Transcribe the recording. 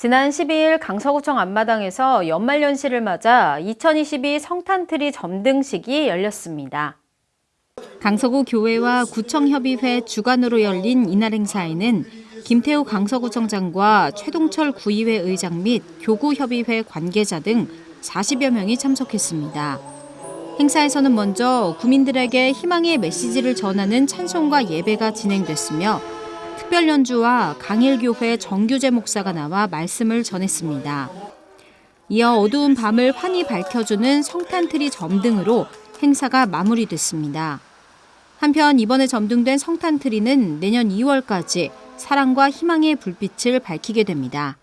지난 12일 강서구청 앞마당에서 연말연시를 맞아 2022 성탄트리 점등식이 열렸습니다. 강서구 교회와 구청협의회 주관으로 열린 이날 행사에는 김태우 강서구청장과 최동철 구의회 의장 및 교구협의회 관계자 등 40여 명이 참석했습니다. 행사에서는 먼저 구민들에게 희망의 메시지를 전하는 찬송과 예배가 진행됐으며 특별 연주와 강일교회 정규재 목사가 나와 말씀을 전했습니다. 이어 어두운 밤을 환히 밝혀주는 성탄트리 점등으로 행사가 마무리됐습니다. 한편 이번에 점등된 성탄트리는 내년 2월까지 사랑과 희망의 불빛을 밝히게 됩니다.